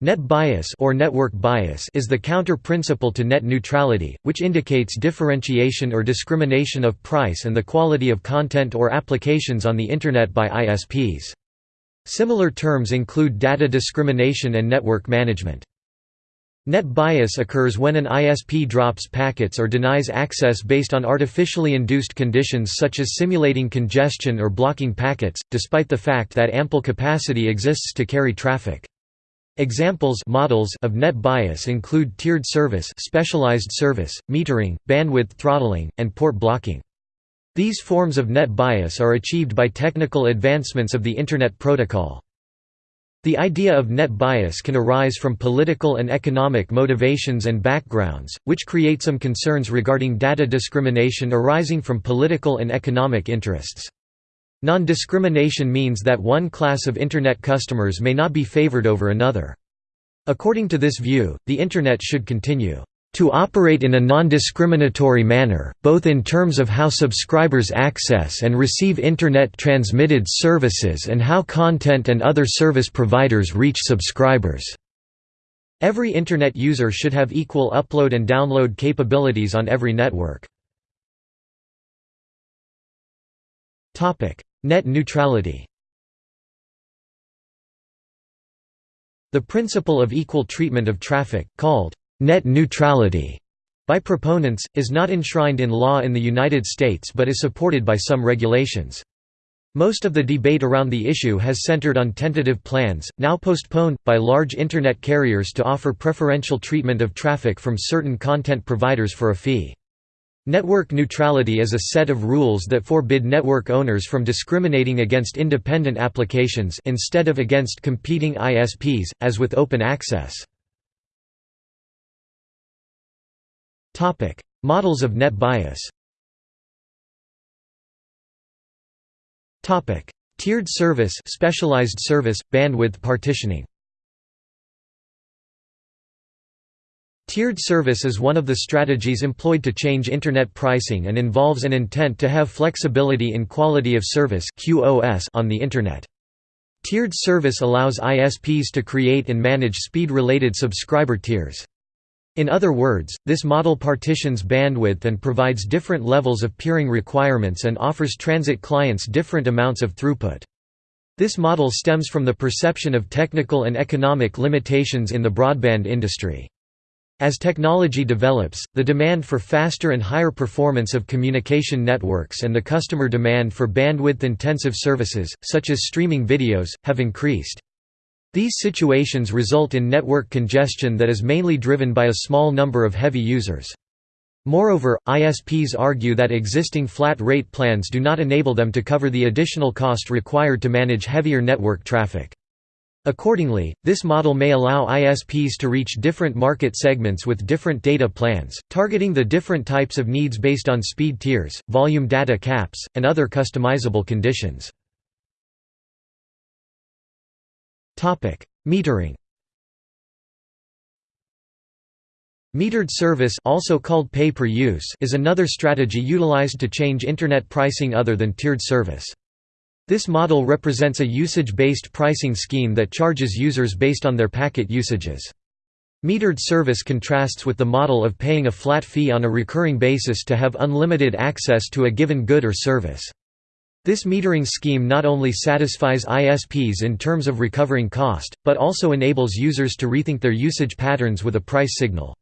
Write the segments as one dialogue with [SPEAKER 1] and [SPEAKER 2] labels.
[SPEAKER 1] Net bias or network bias is the counter-principle to net neutrality, which indicates differentiation or discrimination of price and the quality of content or applications on the Internet by ISPs. Similar terms include data discrimination and network management. Net bias occurs when an ISP drops packets or denies access based on artificially induced conditions such as simulating congestion or blocking packets, despite the fact that ample capacity exists to carry traffic. Examples models of net bias include tiered service, specialized service, metering, bandwidth throttling, and port blocking. These forms of net bias are achieved by technical advancements of the Internet Protocol. The idea of net bias can arise from political and economic motivations and backgrounds, which create some concerns regarding data discrimination arising from political and economic interests. Non-discrimination means that one class of Internet customers may not be favored over another. According to this view, the Internet should continue to operate in a non-discriminatory manner, both in terms of how subscribers access and receive Internet-transmitted services and how content and other service providers reach subscribers. Every Internet user should have equal upload and download capabilities on every network. Net neutrality The principle of equal treatment of traffic, called net neutrality by proponents, is not enshrined in law in the United States but is supported by some regulations. Most of the debate around the issue has centered on tentative plans, now postponed, by large Internet carriers to offer preferential treatment of traffic from certain content providers for a fee. Network neutrality is a set of rules that forbid network owners from discriminating against independent applications instead of against competing ISPs, as with open access. Models of net bias Tiered service specialized service, bandwidth partitioning Tiered service is one of the strategies employed to change Internet pricing and involves an intent to have flexibility in quality of service on the Internet. Tiered service allows ISPs to create and manage speed-related subscriber tiers. In other words, this model partitions bandwidth and provides different levels of peering requirements and offers transit clients different amounts of throughput. This model stems from the perception of technical and economic limitations in the broadband industry. As technology develops, the demand for faster and higher performance of communication networks and the customer demand for bandwidth-intensive services, such as streaming videos, have increased. These situations result in network congestion that is mainly driven by a small number of heavy users. Moreover, ISPs argue that existing flat-rate plans do not enable them to cover the additional cost required to manage heavier network traffic. Accordingly, this model may allow ISPs to reach different market segments with different data plans, targeting the different types of needs based on speed tiers, volume data caps, and other customizable conditions. Metering Metered service also called pay-per-use is another strategy utilized to change Internet pricing other than tiered service. This model represents a usage-based pricing scheme that charges users based on their packet usages. Metered service contrasts with the model of paying a flat fee on a recurring basis to have unlimited access to a given good or service. This metering scheme not only satisfies ISPs in terms of recovering cost, but also enables users to rethink their usage patterns with a price signal.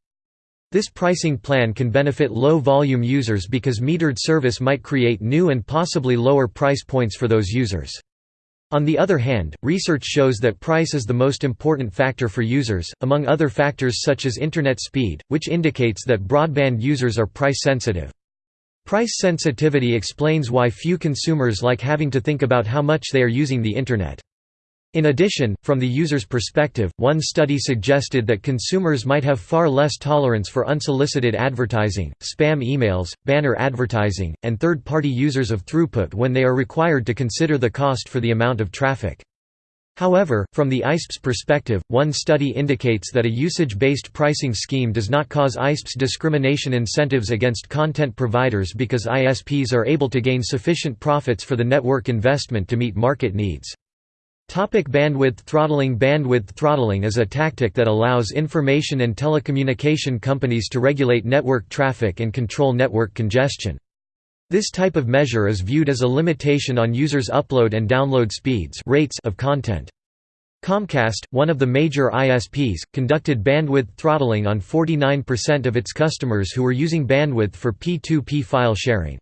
[SPEAKER 1] This pricing plan can benefit low-volume users because metered service might create new and possibly lower price points for those users. On the other hand, research shows that price is the most important factor for users, among other factors such as Internet speed, which indicates that broadband users are price-sensitive. Price sensitivity explains why few consumers like having to think about how much they are using the Internet. In addition, from the user's perspective, one study suggested that consumers might have far less tolerance for unsolicited advertising, spam emails, banner advertising, and third-party users of throughput when they are required to consider the cost for the amount of traffic. However, from the ISP's perspective, one study indicates that a usage-based pricing scheme does not cause ISP's discrimination incentives against content providers because ISPs are able to gain sufficient profits for the network investment to meet market needs. Topic bandwidth throttling Bandwidth throttling is a tactic that allows information and telecommunication companies to regulate network traffic and control network congestion. This type of measure is viewed as a limitation on users' upload and download speeds rates of content. Comcast, one of the major ISPs, conducted bandwidth throttling on 49% of its customers who were using bandwidth for P2P file sharing.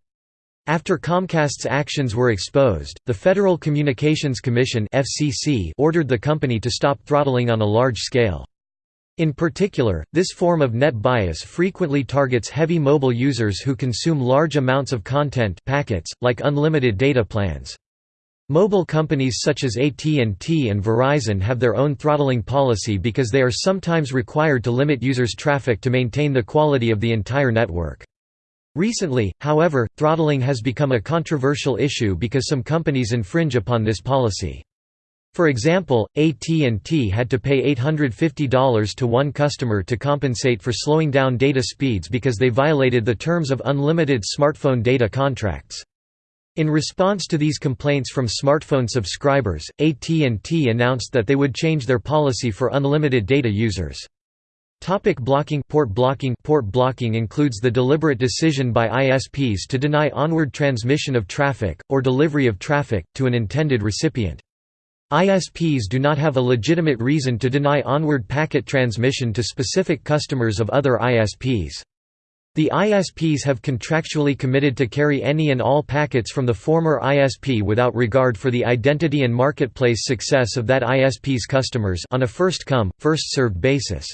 [SPEAKER 1] After Comcast's actions were exposed, the Federal Communications Commission (FCC) ordered the company to stop throttling on a large scale. In particular, this form of net bias frequently targets heavy mobile users who consume large amounts of content packets, like unlimited data plans. Mobile companies such as AT&T and Verizon have their own throttling policy because they are sometimes required to limit users' traffic to maintain the quality of the entire network. Recently, however, throttling has become a controversial issue because some companies infringe upon this policy. For example, AT&T had to pay $850 to one customer to compensate for slowing down data speeds because they violated the terms of unlimited smartphone data contracts. In response to these complaints from smartphone subscribers, AT&T announced that they would change their policy for unlimited data users. Topic blocking Port blocking Port blocking includes the deliberate decision by ISPs to deny onward transmission of traffic, or delivery of traffic, to an intended recipient. ISPs do not have a legitimate reason to deny onward packet transmission to specific customers of other ISPs. The ISPs have contractually committed to carry any and all packets from the former ISP without regard for the identity and marketplace success of that ISP's customers on a first-come, first-served basis.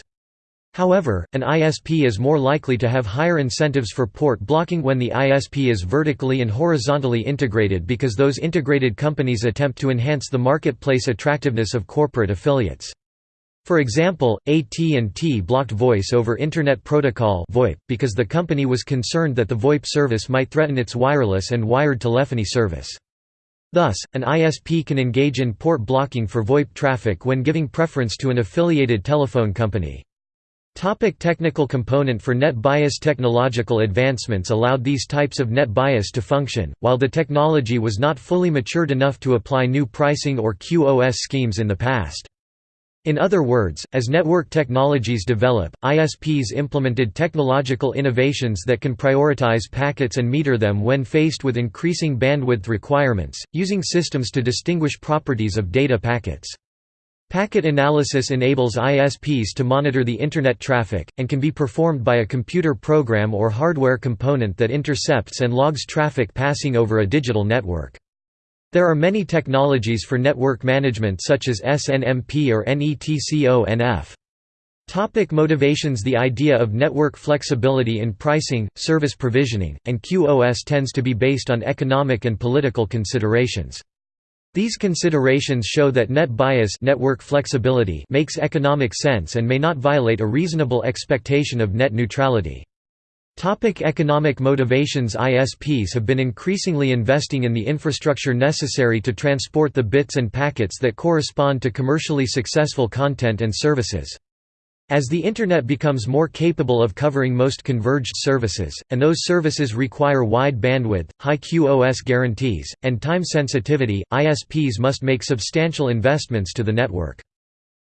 [SPEAKER 1] However, an ISP is more likely to have higher incentives for port blocking when the ISP is vertically and horizontally integrated because those integrated companies attempt to enhance the marketplace attractiveness of corporate affiliates. For example, AT&T blocked Voice over Internet Protocol (VoIP) because the company was concerned that the VoIP service might threaten its wireless and wired telephony service. Thus, an ISP can engage in port blocking for VoIP traffic when giving preference to an affiliated telephone company. Topic technical component For net bias Technological advancements allowed these types of net bias to function, while the technology was not fully matured enough to apply new pricing or QoS schemes in the past. In other words, as network technologies develop, ISPs implemented technological innovations that can prioritize packets and meter them when faced with increasing bandwidth requirements, using systems to distinguish properties of data packets. Packet analysis enables ISPs to monitor the Internet traffic, and can be performed by a computer program or hardware component that intercepts and logs traffic passing over a digital network. There are many technologies for network management such as SNMP or NETCONF. Topic motivations The idea of network flexibility in pricing, service provisioning, and QoS tends to be based on economic and political considerations. These considerations show that net bias network flexibility makes economic sense and may not violate a reasonable expectation of net neutrality. Topic economic motivations ISPs have been increasingly investing in the infrastructure necessary to transport the bits and packets that correspond to commercially successful content and services. As the Internet becomes more capable of covering most converged services, and those services require wide bandwidth, high QoS guarantees, and time sensitivity, ISPs must make substantial investments to the network.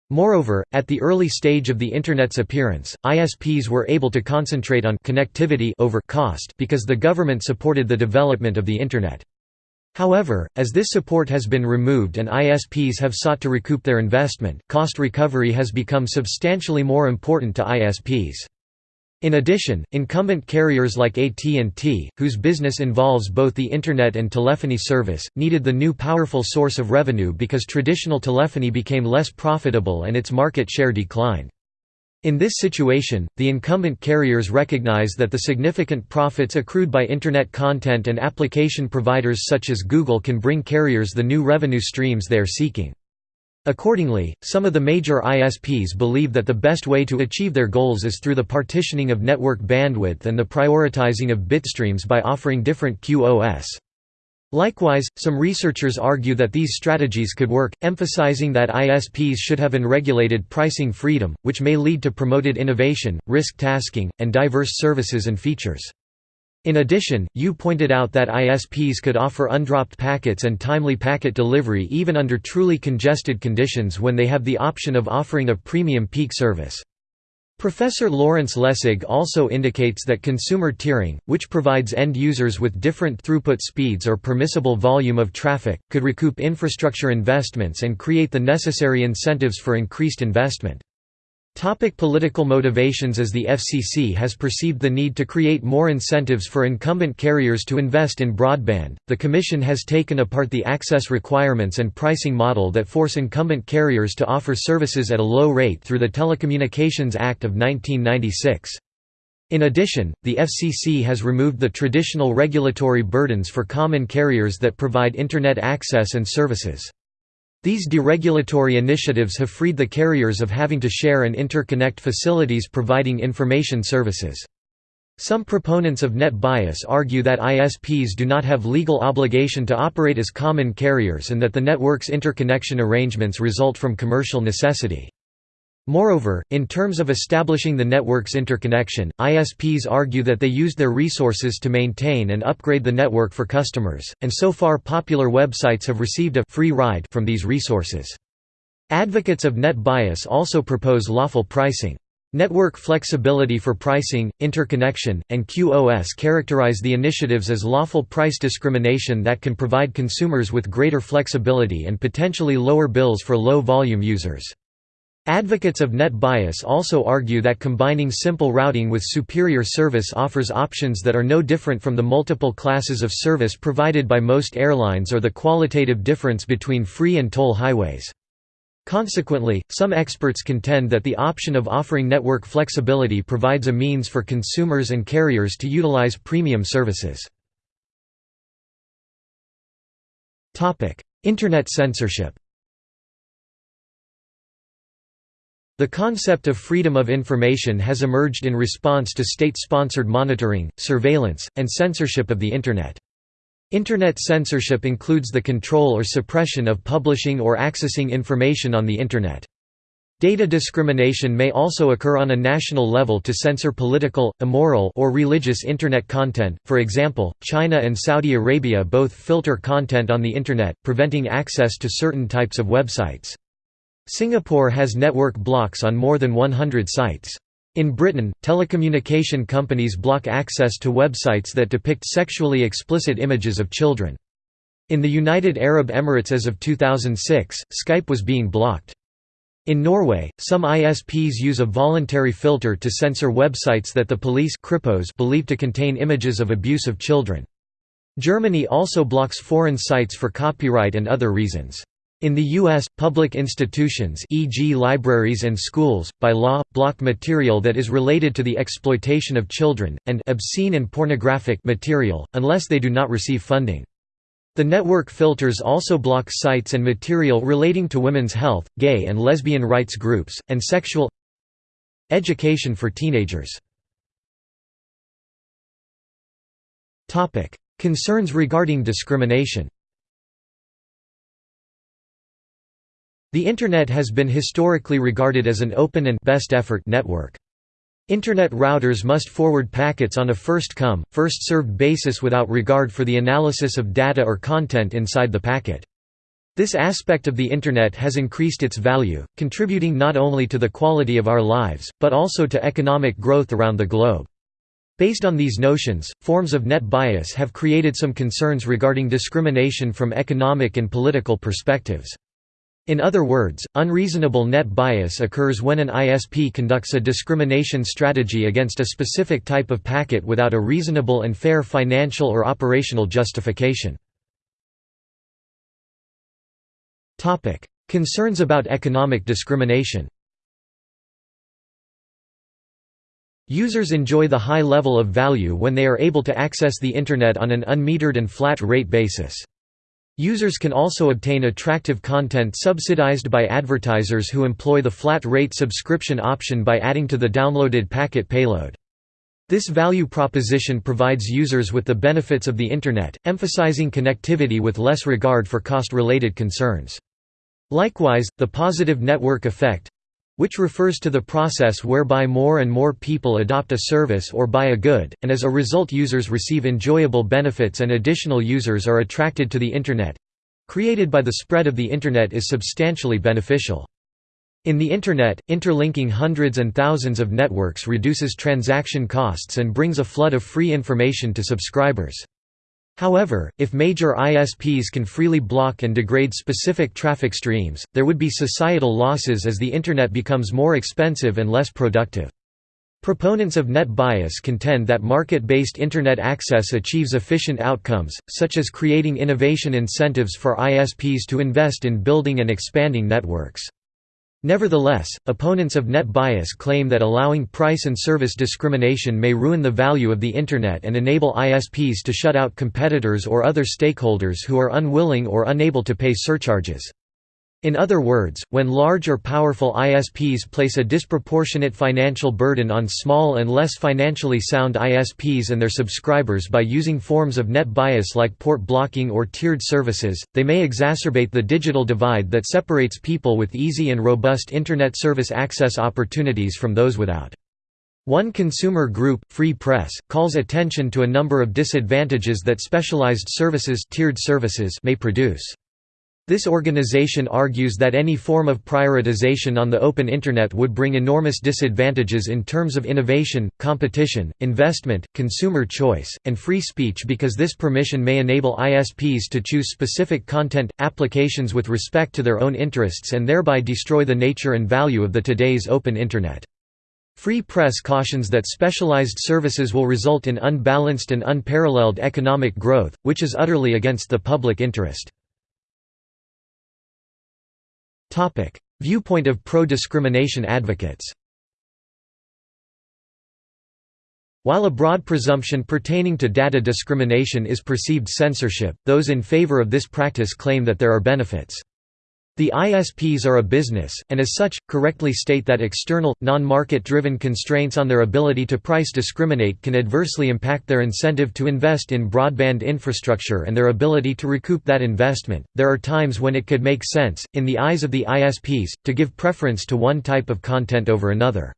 [SPEAKER 1] Moreover, at the early stage of the Internet's appearance, ISPs were able to concentrate on connectivity over cost because the government supported the development of the Internet. However, as this support has been removed and ISPs have sought to recoup their investment, cost recovery has become substantially more important to ISPs. In addition, incumbent carriers like AT&T, whose business involves both the Internet and telephony service, needed the new powerful source of revenue because traditional telephony became less profitable and its market share declined. In this situation, the incumbent carriers recognize that the significant profits accrued by Internet content and application providers such as Google can bring carriers the new revenue streams they are seeking. Accordingly, some of the major ISPs believe that the best way to achieve their goals is through the partitioning of network bandwidth and the prioritizing of bitstreams by offering different QoS. Likewise, some researchers argue that these strategies could work, emphasizing that ISPs should have unregulated pricing freedom, which may lead to promoted innovation, risk tasking, and diverse services and features. In addition, Yoo pointed out that ISPs could offer undropped packets and timely packet delivery even under truly congested conditions when they have the option of offering a premium peak service. Professor Lawrence Lessig also indicates that consumer tiering, which provides end users with different throughput speeds or permissible volume of traffic, could recoup infrastructure investments and create the necessary incentives for increased investment. Topic political motivations As the FCC has perceived the need to create more incentives for incumbent carriers to invest in broadband, the Commission has taken apart the access requirements and pricing model that force incumbent carriers to offer services at a low rate through the Telecommunications Act of 1996. In addition, the FCC has removed the traditional regulatory burdens for common carriers that provide Internet access and services. These deregulatory initiatives have freed the carriers of having to share and interconnect facilities providing information services. Some proponents of net bias argue that ISPs do not have legal obligation to operate as common carriers and that the network's interconnection arrangements result from commercial necessity. Moreover, in terms of establishing the network's interconnection, ISPs argue that they used their resources to maintain and upgrade the network for customers, and so far popular websites have received a «free ride» from these resources. Advocates of net bias also propose lawful pricing. Network flexibility for pricing, interconnection, and QoS characterize the initiatives as lawful price discrimination that can provide consumers with greater flexibility and potentially lower bills for low-volume users. Advocates of net bias also argue that combining simple routing with superior service offers options that are no different from the multiple classes of service provided by most airlines or the qualitative difference between free and toll highways. Consequently, some experts contend that the option of offering network flexibility provides a means for consumers and carriers to utilize premium services. Internet censorship The concept of freedom of information has emerged in response to state-sponsored monitoring, surveillance, and censorship of the Internet. Internet censorship includes the control or suppression of publishing or accessing information on the Internet. Data discrimination may also occur on a national level to censor political, immoral or religious Internet content, for example, China and Saudi Arabia both filter content on the Internet, preventing access to certain types of websites. Singapore has network blocks on more than 100 sites. In Britain, telecommunication companies block access to websites that depict sexually explicit images of children. In the United Arab Emirates as of 2006, Skype was being blocked. In Norway, some ISPs use a voluntary filter to censor websites that the police believe to contain images of abuse of children. Germany also blocks foreign sites for copyright and other reasons. In the U.S., public institutions e.g. libraries and schools, by law, block material that is related to the exploitation of children, and obscene and pornographic material, unless they do not receive funding. The network filters also block sites and material relating to women's health, gay and lesbian rights groups, and sexual education for teenagers. Concerns regarding discrimination The Internet has been historically regarded as an open and best effort network. Internet routers must forward packets on a first-come, first-served basis without regard for the analysis of data or content inside the packet. This aspect of the Internet has increased its value, contributing not only to the quality of our lives, but also to economic growth around the globe. Based on these notions, forms of net bias have created some concerns regarding discrimination from economic and political perspectives. In other words, unreasonable net bias occurs when an ISP conducts a discrimination strategy against a specific type of packet without a reasonable and fair financial or operational justification. Concerns about economic discrimination Users enjoy the high level of value when they are able to access the Internet on an unmetered and flat rate basis. Users can also obtain attractive content subsidized by advertisers who employ the flat-rate subscription option by adding to the downloaded packet payload. This value proposition provides users with the benefits of the Internet, emphasizing connectivity with less regard for cost-related concerns. Likewise, the positive network effect which refers to the process whereby more and more people adopt a service or buy a good, and as a result users receive enjoyable benefits and additional users are attracted to the Internet—created by the spread of the Internet is substantially beneficial. In the Internet, interlinking hundreds and thousands of networks reduces transaction costs and brings a flood of free information to subscribers. However, if major ISPs can freely block and degrade specific traffic streams, there would be societal losses as the Internet becomes more expensive and less productive. Proponents of net bias contend that market-based Internet access achieves efficient outcomes, such as creating innovation incentives for ISPs to invest in building and expanding networks. Nevertheless, opponents of net bias claim that allowing price and service discrimination may ruin the value of the Internet and enable ISPs to shut out competitors or other stakeholders who are unwilling or unable to pay surcharges. In other words, when large or powerful ISPs place a disproportionate financial burden on small and less financially sound ISPs and their subscribers by using forms of net bias like port blocking or tiered services, they may exacerbate the digital divide that separates people with easy and robust Internet service access opportunities from those without. One consumer group, Free Press, calls attention to a number of disadvantages that specialized services, tiered services may produce. This organization argues that any form of prioritization on the open Internet would bring enormous disadvantages in terms of innovation, competition, investment, consumer choice, and free speech because this permission may enable ISPs to choose specific content, applications with respect to their own interests and thereby destroy the nature and value of the today's open Internet. Free Press cautions that specialized services will result in unbalanced and unparalleled economic growth, which is utterly against the public interest. Viewpoint of pro-discrimination advocates While a broad presumption pertaining to data discrimination is perceived censorship, those in favor of this practice claim that there are benefits. The ISPs are a business, and as such, correctly state that external, non-market-driven constraints on their ability to price discriminate can adversely impact their incentive to invest in broadband infrastructure and their ability to recoup that investment. There are times when it could make sense, in the eyes of the ISPs, to give preference to one type of content over another.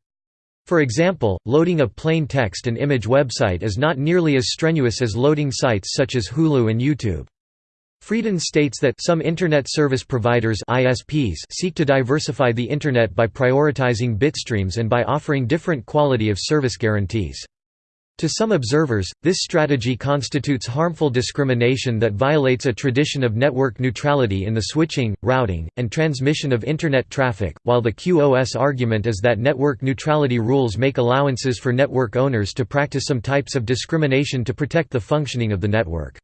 [SPEAKER 1] For example, loading a plain text and image website is not nearly as strenuous as loading sites such as Hulu and YouTube. Frieden states that some Internet service providers ISPs seek to diversify the Internet by prioritizing bitstreams and by offering different quality of service guarantees. To some observers, this strategy constitutes harmful discrimination that violates a tradition of network neutrality in the switching, routing, and transmission of Internet traffic, while the QoS argument is that network neutrality rules make allowances for network owners to practice some types of discrimination to protect the functioning of the network.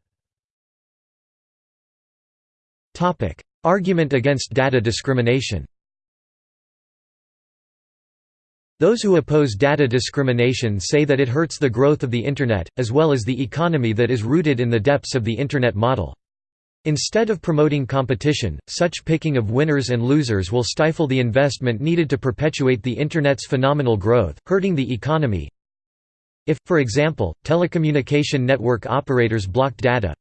[SPEAKER 1] Topic: Argument against data discrimination. Those who oppose data discrimination say that it hurts the growth of the Internet, as well as the economy that is rooted in the depths of the Internet model. Instead of promoting competition, such picking of winners and losers will stifle the investment needed to perpetuate the Internet's phenomenal growth, hurting the economy. If, for example, telecommunication network operators blocked data,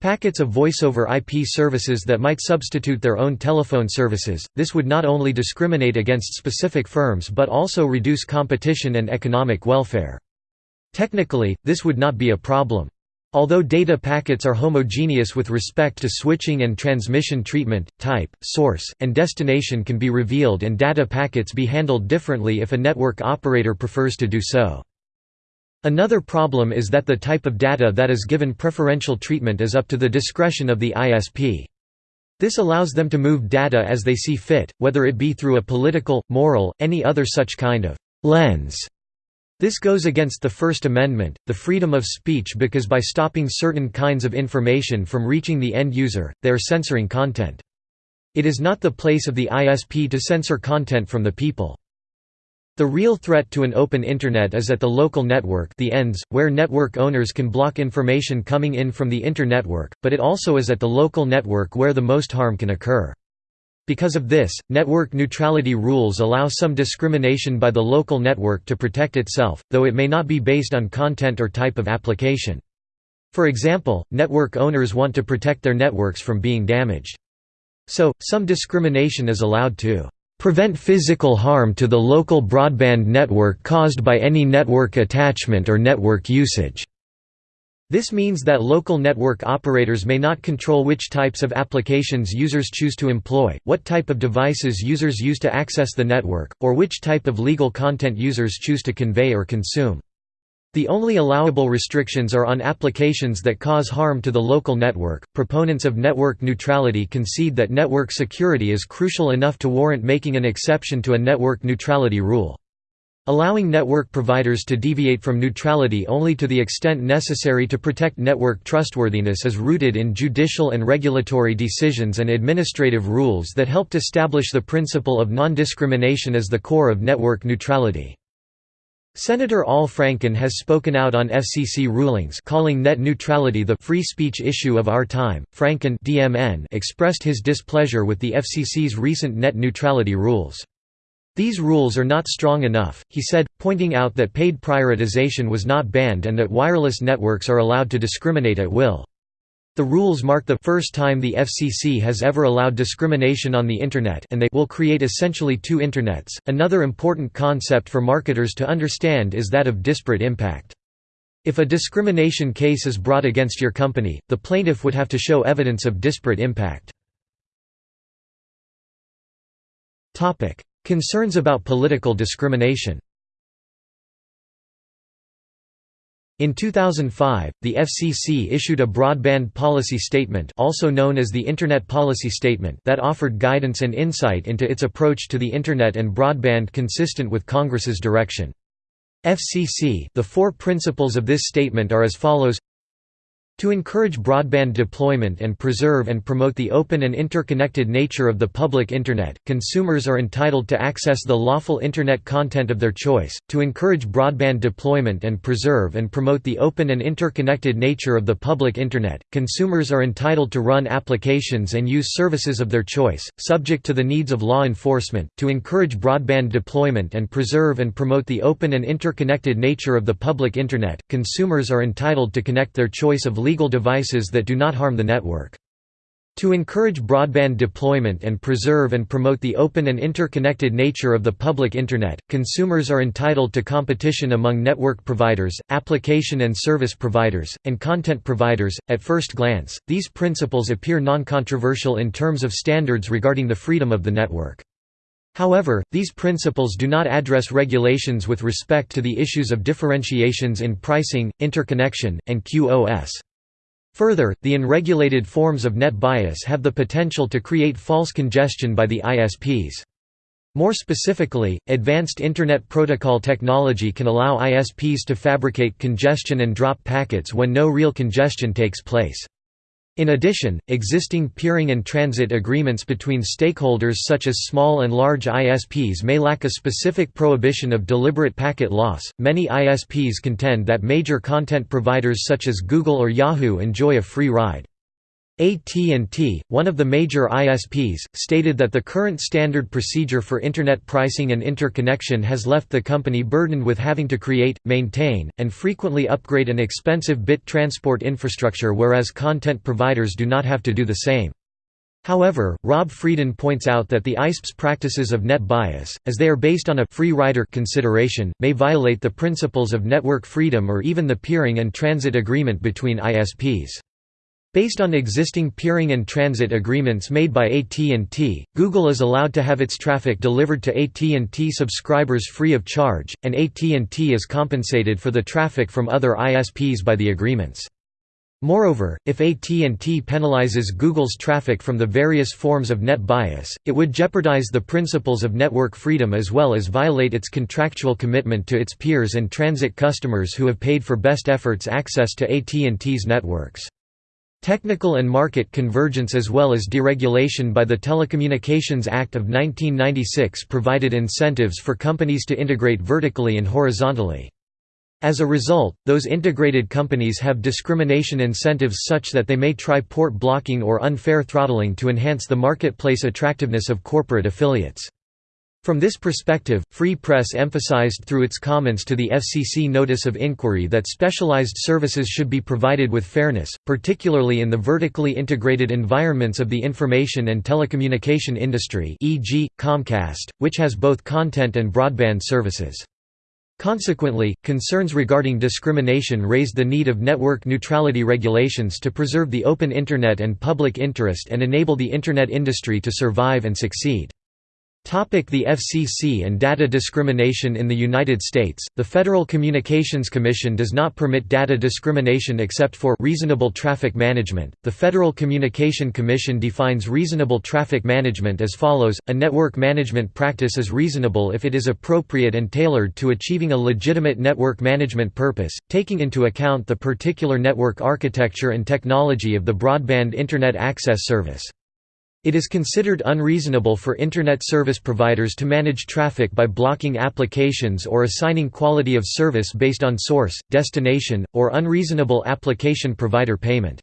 [SPEAKER 1] Packets of voice-over IP services that might substitute their own telephone services, this would not only discriminate against specific firms but also reduce competition and economic welfare. Technically, this would not be a problem. Although data packets are homogeneous with respect to switching and transmission treatment, type, source, and destination can be revealed and data packets be handled differently if a network operator prefers to do so. Another problem is that the type of data that is given preferential treatment is up to the discretion of the ISP. This allows them to move data as they see fit, whether it be through a political, moral, any other such kind of lens. This goes against the First Amendment, the freedom of speech because by stopping certain kinds of information from reaching the end user, they are censoring content. It is not the place of the ISP to censor content from the people. The real threat to an open Internet is at the local network the ends, where network owners can block information coming in from the internetwork, but it also is at the local network where the most harm can occur. Because of this, network neutrality rules allow some discrimination by the local network to protect itself, though it may not be based on content or type of application. For example, network owners want to protect their networks from being damaged. So, some discrimination is allowed to prevent physical harm to the local broadband network caused by any network attachment or network usage." This means that local network operators may not control which types of applications users choose to employ, what type of devices users use to access the network, or which type of legal content users choose to convey or consume. The only allowable restrictions are on applications that cause harm to the local network. Proponents of network neutrality concede that network security is crucial enough to warrant making an exception to a network neutrality rule. Allowing network providers to deviate from neutrality only to the extent necessary to protect network trustworthiness is rooted in judicial and regulatory decisions and administrative rules that helped establish the principle of non-discrimination as the core of network neutrality. Senator Al Franken has spoken out on FCC rulings calling net neutrality the free speech issue of our time. Franken DMN expressed his displeasure with the FCC's recent net neutrality rules. These rules are not strong enough, he said, pointing out that paid prioritization was not banned and that wireless networks are allowed to discriminate at will. The rules mark the first time the FCC has ever allowed discrimination on the Internet and they will create essentially two Internets. Another important concept for marketers to understand is that of disparate impact. If a discrimination case is brought against your company, the plaintiff would have to show evidence of disparate impact. Concerns about political discrimination In 2005, the FCC issued a broadband policy statement also known as the Internet Policy Statement that offered guidance and insight into its approach to the Internet and broadband consistent with Congress's direction. FCC the four principles of this statement are as follows to encourage broadband deployment and preserve and promote the open and interconnected nature of the public Internet, consumers are entitled to access the lawful Internet content of their choice. To encourage broadband deployment and preserve and promote the open and interconnected nature of the public Internet, consumers are entitled to run applications and use services of their choice, subject to the needs of law enforcement. To encourage broadband deployment and preserve and promote the open and interconnected nature of the public Internet, consumers are entitled to connect their choice of legal devices that do not harm the network. To encourage broadband deployment and preserve and promote the open and interconnected nature of the public Internet, consumers are entitled to competition among network providers, application and service providers, and content providers. At first glance, these principles appear non-controversial in terms of standards regarding the freedom of the network. However, these principles do not address regulations with respect to the issues of differentiations in pricing, interconnection, and QoS. Further, the unregulated forms of net bias have the potential to create false congestion by the ISPs. More specifically, advanced Internet Protocol technology can allow ISPs to fabricate congestion and drop packets when no real congestion takes place. In addition, existing peering and transit agreements between stakeholders such as small and large ISPs may lack a specific prohibition of deliberate packet loss. Many ISPs contend that major content providers such as Google or Yahoo enjoy a free ride. AT&T, one of the major ISPs, stated that the current standard procedure for Internet pricing and interconnection has left the company burdened with having to create, maintain, and frequently upgrade an expensive bit transport infrastructure whereas content providers do not have to do the same. However, Rob Frieden points out that the ISP's practices of net bias, as they are based on a free rider consideration, may violate the principles of network freedom or even the peering and transit agreement between ISPs. Based on existing peering and transit agreements made by AT&T, Google is allowed to have its traffic delivered to AT&T subscribers free of charge, and AT&T is compensated for the traffic from other ISPs by the agreements. Moreover, if AT&T penalizes Google's traffic from the various forms of net bias, it would jeopardize the principles of network freedom as well as violate its contractual commitment to its peers and transit customers who have paid for best efforts access to AT&T's networks. Technical and market convergence as well as deregulation by the Telecommunications Act of 1996 provided incentives for companies to integrate vertically and horizontally. As a result, those integrated companies have discrimination incentives such that they may try port blocking or unfair throttling to enhance the marketplace attractiveness of corporate affiliates. From this perspective, Free Press emphasized through its comments to the FCC notice of inquiry that specialized services should be provided with fairness, particularly in the vertically integrated environments of the information and telecommunication industry e.g., Comcast, which has both content and broadband services. Consequently, concerns regarding discrimination raised the need of network neutrality regulations to preserve the open Internet and public interest and enable the Internet industry to survive and succeed. The FCC and data discrimination in the United States, the Federal Communications Commission does not permit data discrimination except for reasonable traffic management. The Federal Communication Commission defines reasonable traffic management as follows: a network management practice is reasonable if it is appropriate and tailored to achieving a legitimate network management purpose, taking into account the particular network architecture and technology of the broadband internet access service. It is considered unreasonable for Internet service providers to manage traffic by blocking applications or assigning quality of service based on source, destination, or unreasonable application provider payment.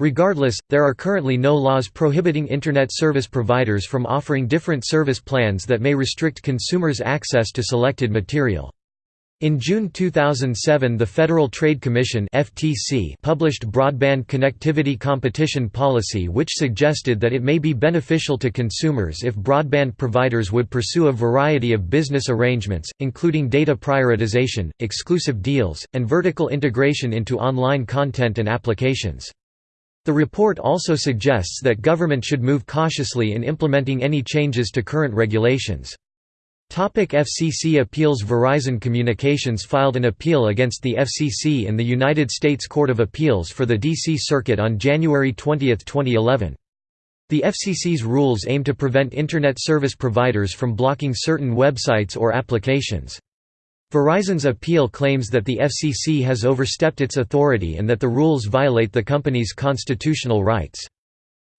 [SPEAKER 1] Regardless, there are currently no laws prohibiting Internet service providers from offering different service plans that may restrict consumers' access to selected material. In June 2007 the Federal Trade Commission FTC published Broadband Connectivity Competition Policy which suggested that it may be beneficial to consumers if broadband providers would pursue a variety of business arrangements, including data prioritization, exclusive deals, and vertical integration into online content and applications. The report also suggests that government should move cautiously in implementing any changes to current regulations. Topic FCC appeals Verizon Communications filed an appeal against the FCC in the United States Court of Appeals for the D.C. Circuit on January 20, 2011. The FCC's rules aim to prevent Internet service providers from blocking certain websites or applications. Verizon's appeal claims that the FCC has overstepped its authority and that the rules violate the company's constitutional rights.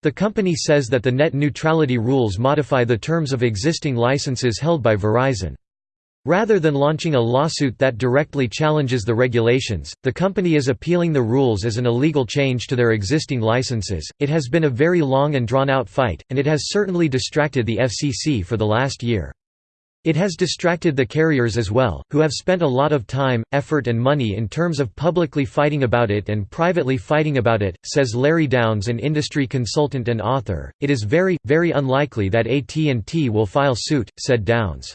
[SPEAKER 1] The company says that the net neutrality rules modify the terms of existing licenses held by Verizon. Rather than launching a lawsuit that directly challenges the regulations, the company is appealing the rules as an illegal change to their existing licenses. It has been a very long and drawn out fight, and it has certainly distracted the FCC for the last year. It has distracted the carriers as well, who have spent a lot of time, effort and money in terms of publicly fighting about it and privately fighting about it, says Larry Downes an industry consultant and author. It is very, very unlikely that AT&T will file suit, said Downes.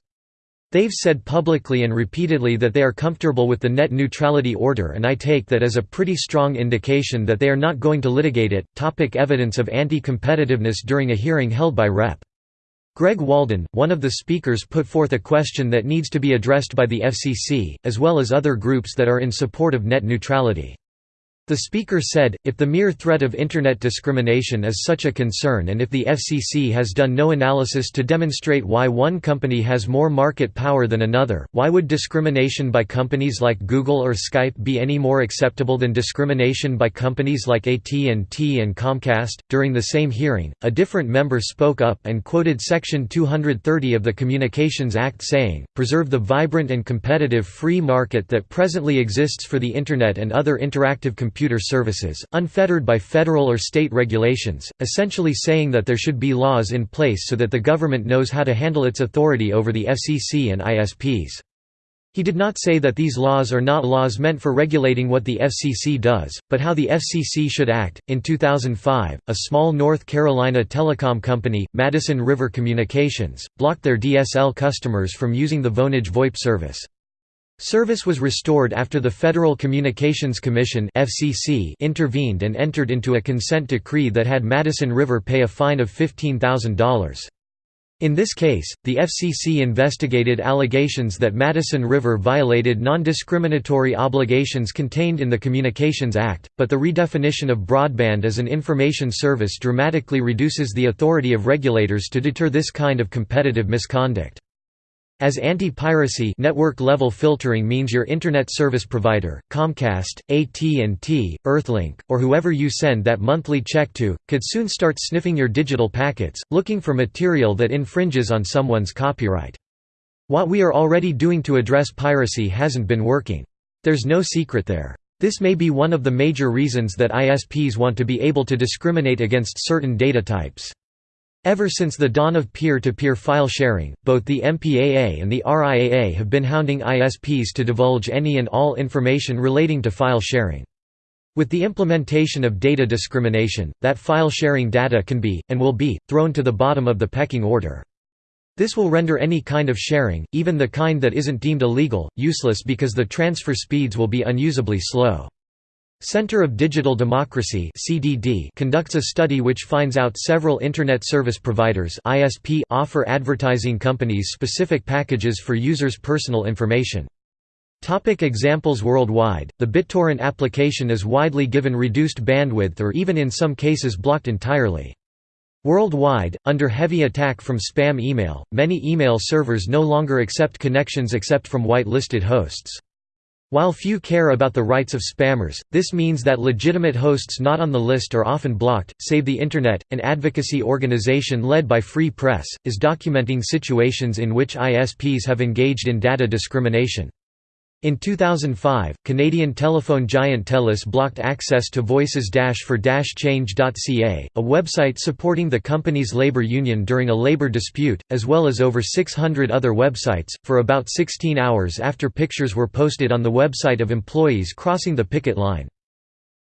[SPEAKER 1] They've said publicly and repeatedly that they are comfortable with the net neutrality order and I take that as a pretty strong indication that they are not going to litigate it. Topic evidence of anti-competitiveness during a hearing held by Rep. Greg Walden, one of the speakers put forth a question that needs to be addressed by the FCC, as well as other groups that are in support of net neutrality. The speaker said, if the mere threat of Internet discrimination is such a concern and if the FCC has done no analysis to demonstrate why one company has more market power than another, why would discrimination by companies like Google or Skype be any more acceptable than discrimination by companies like AT&T and Comcast? During the same hearing, a different member spoke up and quoted Section 230 of the Communications Act saying, preserve the vibrant and competitive free market that presently exists for the Internet and other interactive computing computer services, unfettered by federal or state regulations, essentially saying that there should be laws in place so that the government knows how to handle its authority over the FCC and ISPs. He did not say that these laws are not laws meant for regulating what the FCC does, but how the FCC should act. In 2005, a small North Carolina telecom company, Madison River Communications, blocked their DSL customers from using the Vonage VoIP service. Service was restored after the Federal Communications Commission (FCC) intervened and entered into a consent decree that had Madison River pay a fine of $15,000. In this case, the FCC investigated allegations that Madison River violated non-discriminatory obligations contained in the Communications Act, but the redefinition of broadband as an information service dramatically reduces the authority of regulators to deter this kind of competitive misconduct. As anti-piracy network-level filtering means your internet service provider, Comcast, AT&T, Earthlink, or whoever you send that monthly check to, could soon start sniffing your digital packets, looking for material that infringes on someone's copyright. What we are already doing to address piracy hasn't been working. There's no secret there. This may be one of the major reasons that ISPs want to be able to discriminate against certain data types. Ever since the dawn of peer-to-peer -peer file sharing, both the MPAA and the RIAA have been hounding ISPs to divulge any and all information relating to file sharing. With the implementation of data discrimination, that file sharing data can be, and will be, thrown to the bottom of the pecking order. This will render any kind of sharing, even the kind that isn't deemed illegal, useless because the transfer speeds will be unusably slow. Center of Digital Democracy (CDD) conducts a study which finds out several internet service providers (ISP) offer advertising companies specific packages for users' personal information. Topic examples Worldwide, the BitTorrent application is widely given reduced bandwidth or even in some cases blocked entirely. Worldwide, under heavy attack from spam email, many email servers no longer accept connections except from white-listed hosts. While few care about the rights of spammers, this means that legitimate hosts not on the list are often blocked. Save the Internet, an advocacy organization led by Free Press, is documenting situations in which ISPs have engaged in data discrimination. In 2005, Canadian telephone giant TELUS blocked access to voices-for-change.ca, a website supporting the company's labor union during a labor dispute, as well as over 600 other websites, for about 16 hours after pictures were posted on the website of employees crossing the picket line.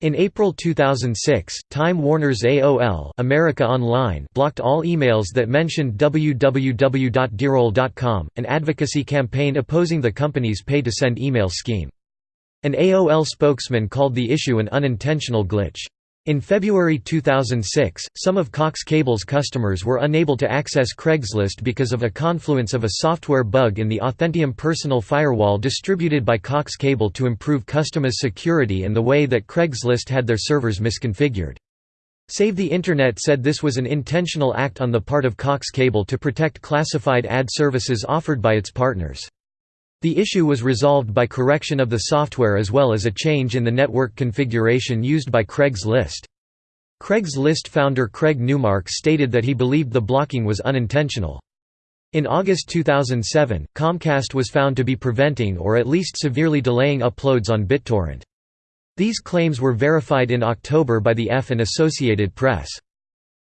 [SPEAKER 1] In April 2006, Time Warner's AOL America Online blocked all emails that mentioned www.dearaol.com, an advocacy campaign opposing the company's pay-to-send email scheme. An AOL spokesman called the issue an unintentional glitch. In February 2006, some of Cox Cable's customers were unable to access Craigslist because of a confluence of a software bug in the Authentium personal firewall distributed by Cox Cable to improve customers' security and the way that Craigslist had their servers misconfigured. Save the Internet said this was an intentional act on the part of Cox Cable to protect classified ad services offered by its partners. The issue was resolved by correction of the software as well as a change in the network configuration used by Craigslist. Craigslist founder Craig Newmark stated that he believed the blocking was unintentional. In August 2007, Comcast was found to be preventing or at least severely delaying uploads on BitTorrent. These claims were verified in October by the EFF and Associated Press.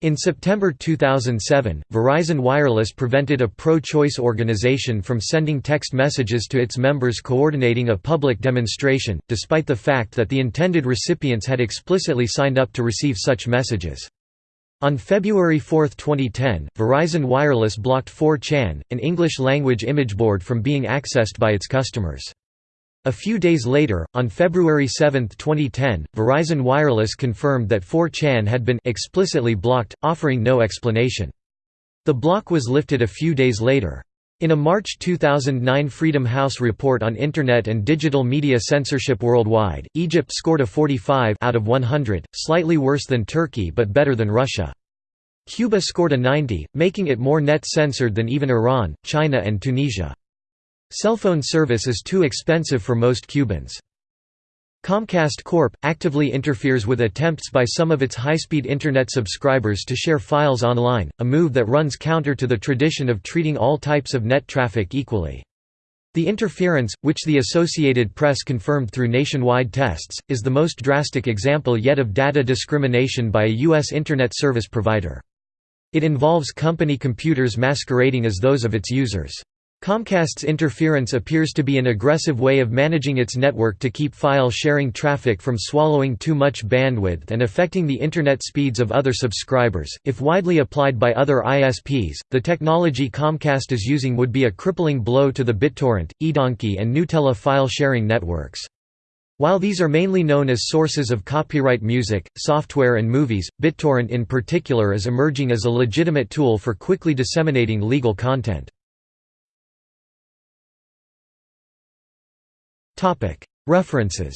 [SPEAKER 1] In September 2007, Verizon Wireless prevented a pro-choice organization from sending text messages to its members coordinating a public demonstration, despite the fact that the intended recipients had explicitly signed up to receive such messages. On February 4, 2010, Verizon Wireless blocked 4chan, an English-language imageboard from being accessed by its customers. A few days later, on February 7, 2010, Verizon Wireless confirmed that 4chan had been explicitly blocked, offering no explanation. The block was lifted a few days later. In a March 2009 Freedom House report on Internet and digital media censorship worldwide, Egypt scored a 45 out of 100, slightly worse than Turkey but better than Russia. Cuba scored a 90, making it more net censored than even Iran, China and Tunisia. Cellphone service is too expensive for most Cubans. Comcast Corp. actively interferes with attempts by some of its high-speed Internet subscribers to share files online, a move that runs counter to the tradition of treating all types of net traffic equally. The interference, which the Associated Press confirmed through nationwide tests, is the most drastic example yet of data discrimination by a U.S. Internet service provider. It involves company computers masquerading as those of its users. Comcast's interference appears to be an aggressive way of managing its network to keep file-sharing traffic from swallowing too much bandwidth and affecting the internet speeds of other subscribers. If widely applied by other ISPs, the technology Comcast is using would be a crippling blow to the BitTorrent, eDonkey and Gnutella file-sharing networks. While these are mainly known as sources of copyright music, software and movies, BitTorrent in particular is emerging as a legitimate tool for quickly disseminating legal content. References